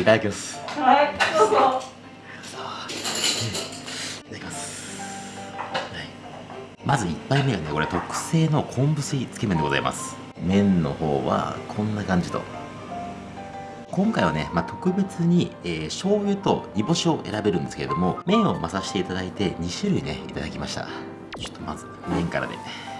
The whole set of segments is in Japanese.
いただきます。はいどうぞいただきます、はい、まず1杯目がねこれ特製の昆布水つけ麺でございます。麺の方はこんな感じと。今回はね、まあ、特別に、えー、醤油と煮干しを選べるんですけれども麺を混ざしていただいて2種類ねいただきました。ちょっとまず麺からで。麺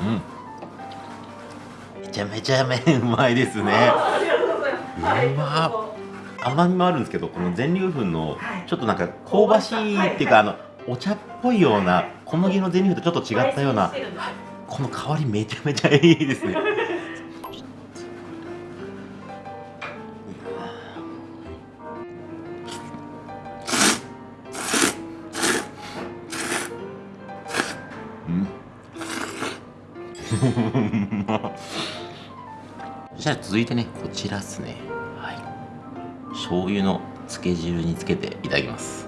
うん。めちゃめちゃ麺うまいですね。ありがとうございます。はいうま。甘みもあるんですけどこの全粒粉のはい。ちょっとなんか香ばしいっていうかあのお茶っぽいような小麦の全粒粉とちょっと違ったようなこの香りめちゃめちゃいいですね。うんそしたら続いてねこちらっすね。はい。醤油の漬け汁につけていただきます。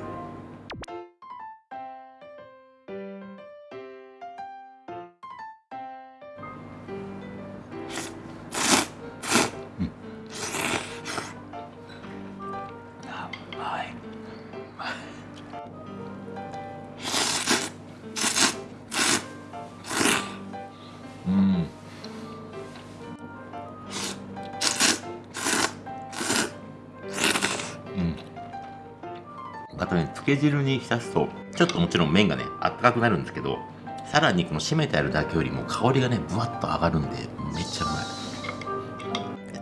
け汁に浸すとちょっともちろん麺がねあったかくなるんですけどさらにこの締めてあるだけよりも香りがねぶわっと上がるんでめっちゃうまい。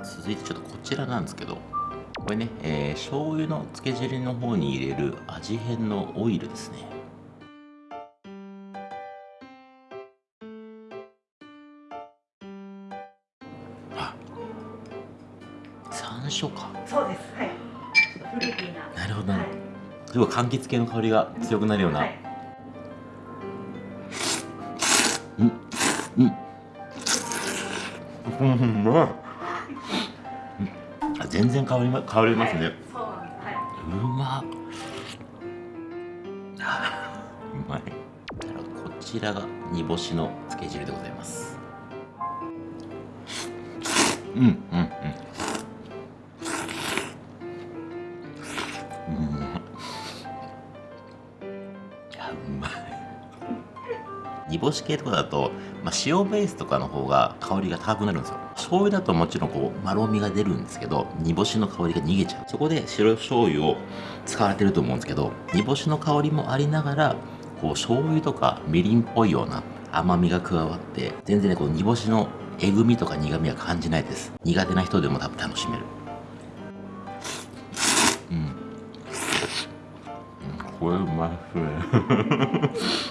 続いてちょっとこちらなんですけどこれね、えー、醤油のつけ汁の方に入れる味変のオイルですね。あ山椒か。すごい柑橘系の香りが強くなるような、はい。うん。うん。うん。全然香りま香りますね、はい。そうなんです。はい。うまうまいこちらが煮干しのつけ汁でございます。うんうんうんうん煮干し系とかだと、まあ、塩ベースとかの方が香りが高くなるんですよ。醤油だともちろんこうまろみが出るんですけど煮干しの香りが逃げちゃう。そこで白醤油を使われてると思うんですけど煮干しの香りもありながらこう醤油とかみりんっぽいような甘みが加わって全然ねこの煮干しのえぐみとか苦みは感じないです。苦手な人でも多分楽しめる。うん。うん。これうまいっすね。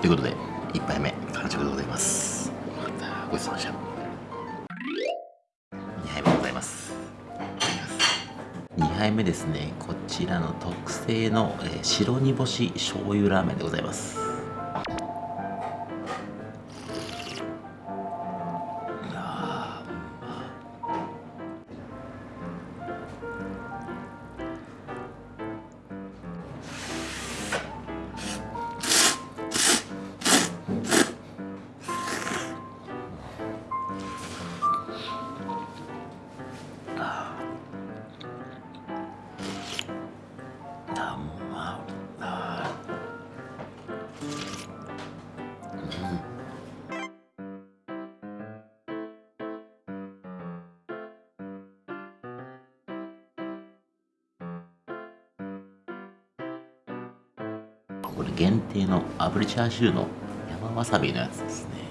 ということで1杯目完食でございます。ごちそうさまでした。2杯目でございます。2杯目ですね。こちらの特製の、えー白煮干し醤油ラーメンでございます。これ限定の炙りチャーシューの山わさびのやつですね。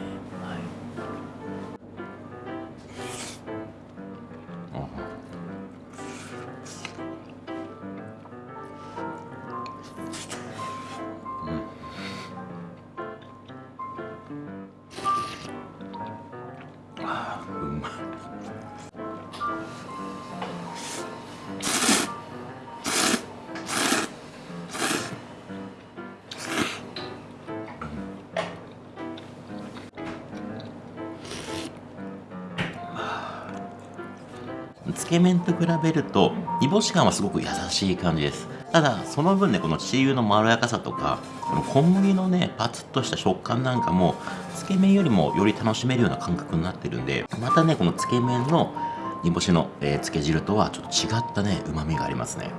け麺と比べると煮干し感はすごく優しい感じです。ただその分ねこのチー油のまろやかさとかこの小麦のねパツッとした食感なんかもつけ麺よりもより楽しめるような感覚になってるんでまたねこのつけ麺の煮干しの、えー、つけ汁とはちょっと違ったねうまみがありますね。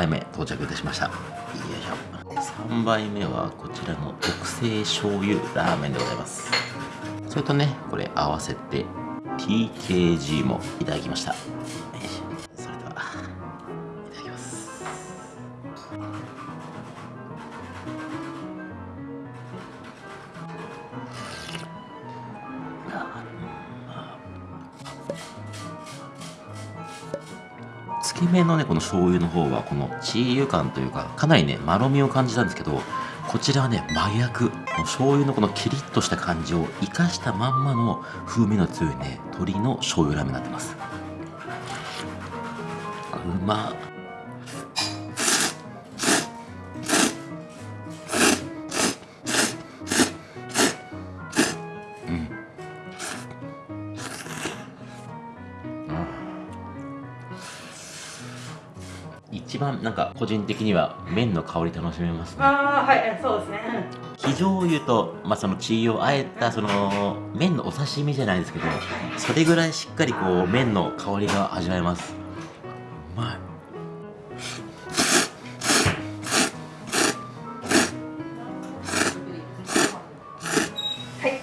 杯目到着いたしました。よいしょ。3杯目はこちらの特製醤油ラーメンでございます。それとねこれ合わせて TKG もいただきました。つけ麺のねこの醤油の方はこのチー油感というかかなりねまろみを感じたんですけどこちらはね真逆。醤油のこのキリッとした感じを生かしたまんまの風味の強いね鶏の醤油ラーメンになってます。うまっ。一番なんか個人的には麺の香り楽しめますね。ああはいそうですね。生醤油と、まあ、そのチー油をあえたその麺のお刺身じゃないですけどそれぐらいしっかりこう麺の香りが味わえます。うまい。はい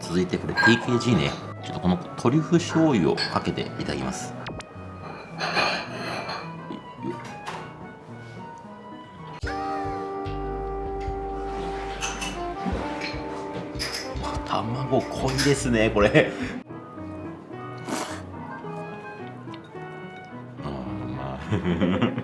続いてこれ TKG ね。ちょっとこのトリュフ醤油をかけていただきます卵濃いですねこれ。あーまあ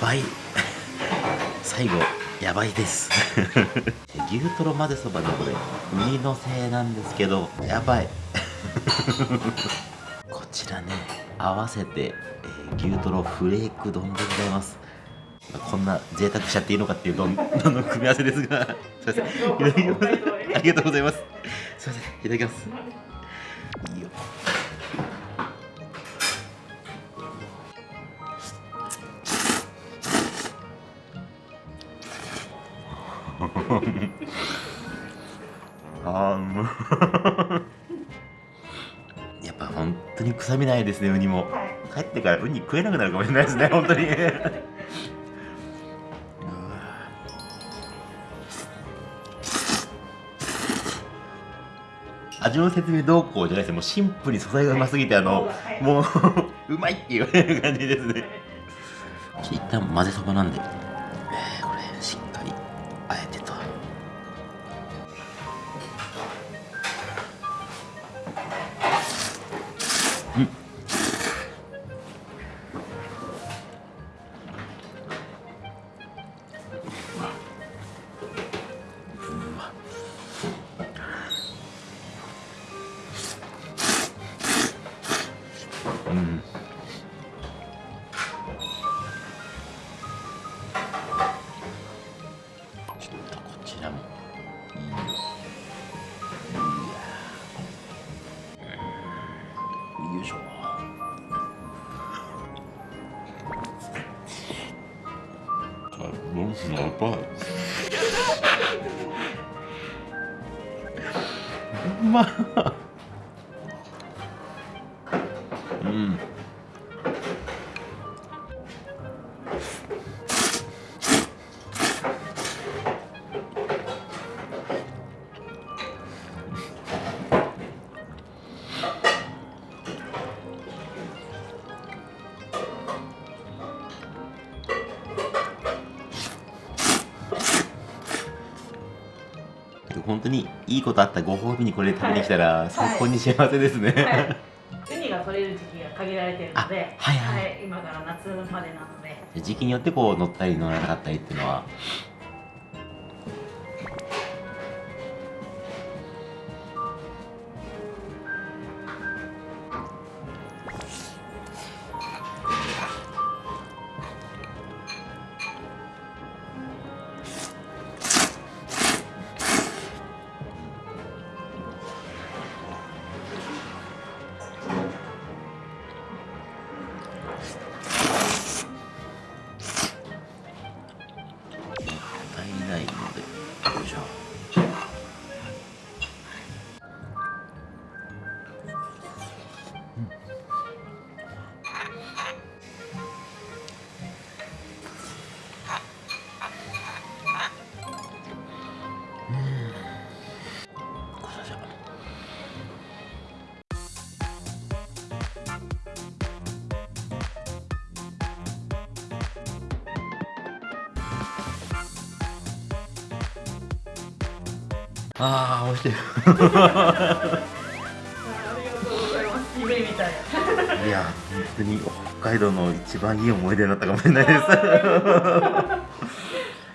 ばい。最後やばいです。牛トロ混ぜそばのこれウニのせいなんですけどやばい。こちらね合わせて、えー牛トロフレーク丼でございます。こんな贅沢しちゃっていいのかっていう丼丼の組み合わせですが。すいません。いただきますありがとうございます。すいません。いただきます あーうま やっぱ本当に臭みないですねウニも。はい帰ってからウニ食えなくなるかもしれないですね 本当に。味の説明どうこうじゃないですもうシンプルに素材がうますぎてあの、はい。もううまいっていう感じですね。一旦混ぜそばなんで、ロスのパ本当にいいことあったご褒美にこれ食べに来たら最高に幸せですね、はい。ウニが取れる時期が限られてるので、あはい。はい。今から夏までなので、時期によってこう乗ったり乗らなかったりっていうのはああ美味しいありがとうございます。夢みたい。いや本当に北海道の一番いい思い出になったかもしれないです